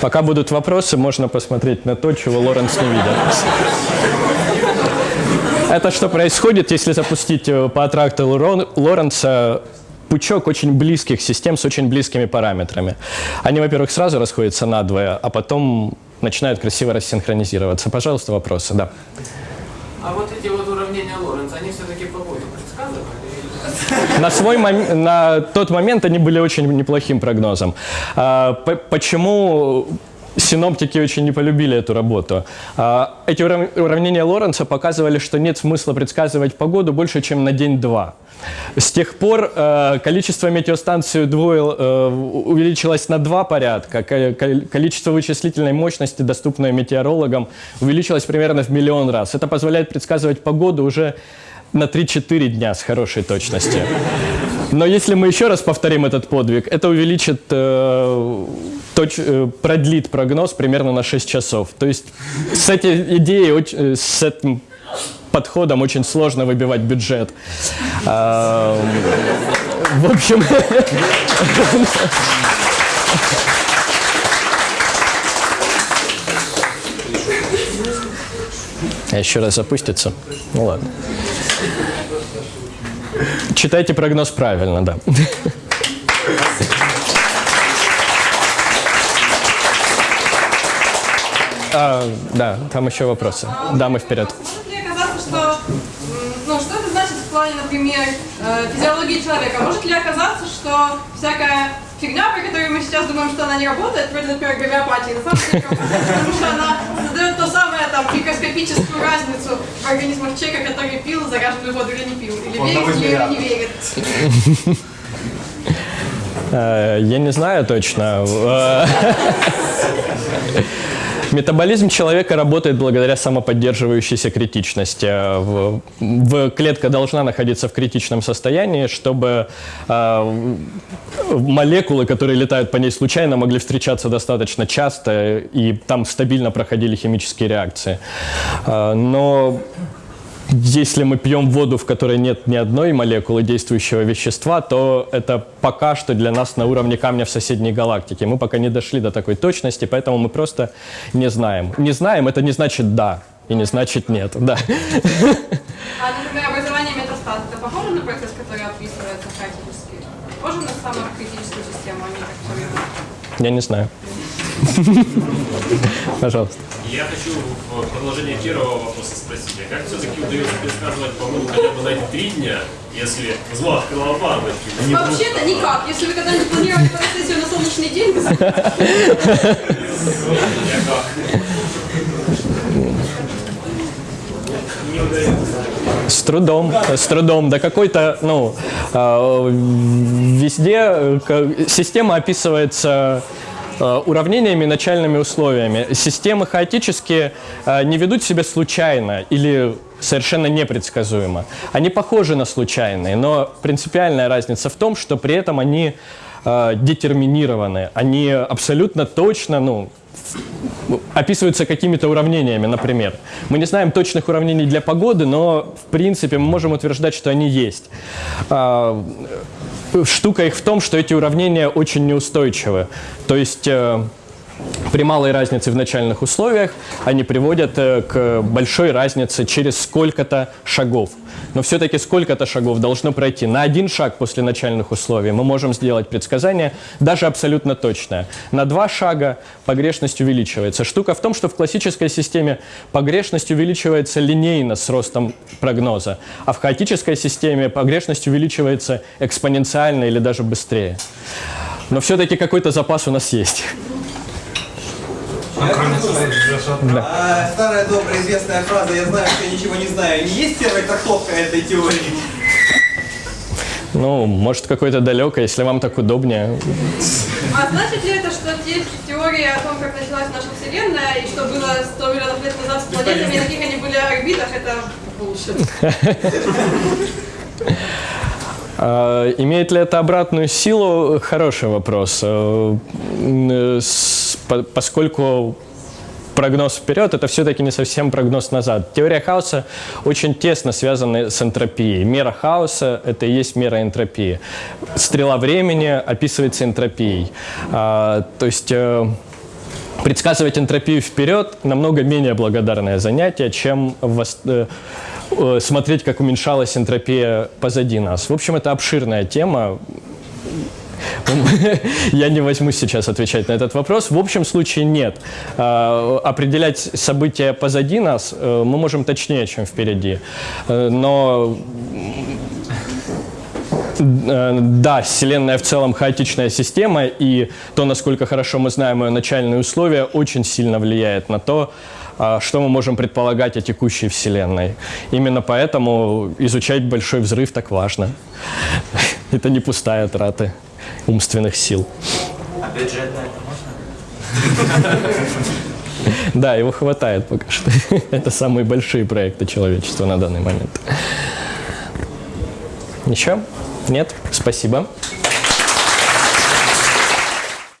Пока будут вопросы, можно посмотреть на то, чего Лоренс не видел. Это что происходит, если запустить э, по аттрактору Рон- Лоренца пучок очень близких систем с очень близкими параметрами. Они, во-первых, сразу расходятся надвое, а потом начинают красиво рассинхронизироваться. Пожалуйста, вопросы, да. А вот эти вот уравнения Лоренца, они все-таки погоду предсказывали? На, свой мом- на тот момент они были очень неплохим прогнозом. А, по- почему синоптики очень не полюбили эту работу? А, эти урав- уравнения Лоренца показывали, что нет смысла предсказывать погоду больше, чем на день-два. С тех пор э, количество метеостанций удвоил, э, увеличилось на два порядка, ко- ко- количество вычислительной мощности, доступной метеорологам, увеличилось примерно в миллион раз. Это позволяет предсказывать погоду уже на 3-4 дня с хорошей точностью. Но если мы еще раз повторим этот подвиг, это увеличит, э, точ- э, продлит прогноз примерно на 6 часов. То есть с этой идеей, э, с этим подходом очень сложно выбивать бюджет. А, В общем, А еще раз запустится? Ну ладно. Читайте прогноз правильно, да. А, да, там еще вопросы. Дамы вперед. Может ли оказаться, что, ну, что это значит в плане, например, э, физиологии человека? Может ли оказаться, что всякая фигня, про которую мы сейчас думаем, что она не работает, например, гомеопатии, на самом деле потому что она создает то самое, там, микроскопическую разницу в организмах человека, который пил заряженную воду или не пил, или верит в нее, или не верит. Э, Я не знаю точно. Э, Метаболизм человека работает благодаря самоподдерживающейся критичности. Э, В, клетка должна находиться в критичном состоянии, чтобы э, молекулы, которые летают по ней случайно, могли встречаться достаточно часто и там стабильно проходили химические реакции. Э, Но если мы пьем воду, в которой нет ни одной молекулы действующего вещества, то это пока что для нас на уровне камня в соседней галактике. Мы пока не дошли до такой точности, поэтому мы просто не знаем. Не знаем, это не значит «да», и не значит «нет». Да. А, например, образование метастаза, это похоже на процесс, который описывается хаотически? Похоже на самокритическую систему, а не как все Я не знаю. Пожалуйста. Я хочу в продолжение первого вопроса спросить, а как все-таки удается предсказывать погоду хотя бы на эти три дня, если зло открыла баночки? Не Вообще-то никак. Если вы когда-нибудь планировали фотосессию на солнечный день, С трудом, с трудом. Да какой-то, ну, э, везде э, система описывается э, уравнениями, начальными условиями. Системы хаотические э, не ведут себя случайно или совершенно непредсказуемо. Они похожи на случайные, но принципиальная разница в том, что при этом они э, детерминированы, они абсолютно точно, ну, описываются какими-то уравнениями, например. Мы не знаем точных уравнений для погоды, но в принципе мы можем утверждать, что они есть. Штука их в том, что эти уравнения очень неустойчивы. То есть э, при малой разнице в начальных условиях они приводят э, к большой разнице через сколько-то шагов. Но все-таки сколько-то шагов должно пройти. На один шаг после начальных условий мы можем сделать предсказание, даже абсолютно точное. На два шага погрешность увеличивается. Штука в том, что в классической системе погрешность увеличивается линейно с ростом прогноза, а в хаотической системе погрешность увеличивается экспоненциально или даже быстрее. Но все-таки какой-то запас у нас есть. А, старая добрая известная фраза «я знаю, что я ничего не знаю» не есть первая трактовка этой теории? Ну, может, какой-то далекой, если вам так удобнее. А значит ли это, что те теории о том, как началась наша Вселенная и что было 100 миллионов лет назад с планетами, на каких они были орбитах, это bullshit? А, Имеет ли это обратную силу? Хороший вопрос. Э, по- Поскольку прогноз вперед, это все-таки не совсем прогноз назад. Теория хаоса очень тесно связана с энтропией. Мера хаоса – это и есть мера энтропии. Стрела времени описывается энтропией. А, То есть э, предсказывать энтропию вперед намного менее благодарное занятие, чем э, э, смотреть, как уменьшалась энтропия позади нас. В общем, это обширная тема. Я не возьмусь сейчас отвечать на этот вопрос. В общем случае нет. А, Определять события позади нас э, мы можем точнее, чем впереди. Э, Но Э, да, Вселенная в целом хаотичная система, и то, насколько хорошо мы знаем ее начальные условия, очень сильно влияет на то, а, что мы можем предполагать о текущей Вселенной. Именно поэтому изучать Большой Взрыв так важно. Это не пустая трата умственных сил. А бюджет на это можно? Да, его хватает пока что. Это самые большие проекты человечества на данный момент. Еще? Нет? Спасибо.